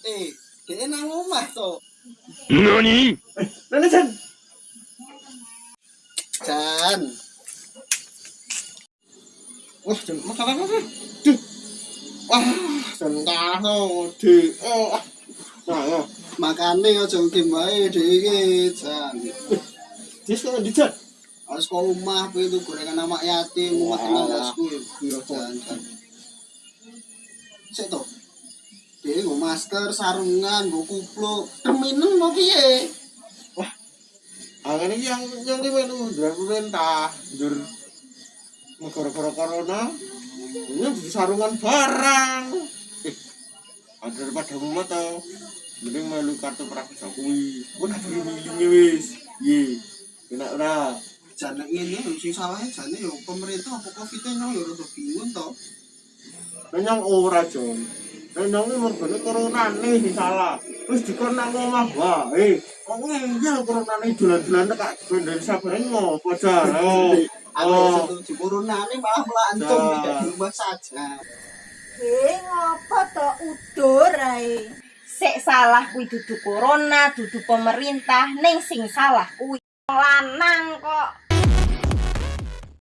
Eh, dia nang omah to. NANI? Nana Jan. Jan. Wah, jan makan apa? Duh. Wah, jan kano di. Oh. Nah, ya. Makane aja game wae dhek iki, Jan. Sekarang di Jan. Harus ke rumah kuwi itu gorengan anak yatim, rumah tenang bosku. Biro Jan. Jan. Sik to. Dia nggo masker, sarungan, nggo kupluk. Teminen mau piye? Ah, ini yang yang ini dari pemerintah, jur negara-negara corona, ini sarungan barang. Eh, ada daripada rumah tau, mending melu kartu prakerja kuwi. Nak beli milihnya wis, ye, enak ora. jane ngene sing salahnya jane yo pemerintah apa covid nya yo rada bingung to Nenyang ora jon. Nenyang ini mergane corona nih sing salah. Wis dikon nang omah wae. Kok iya corona nih dolan-dolan kak dari sabar ngopo jan. Oh. Aku Oh. setuju malah melancong Jan. tidak di rumah saja Eh, ngopo to udur ae? Sik salah kuwi dudu corona, dudu pemerintah, ning sing salah kuwi lanang kok.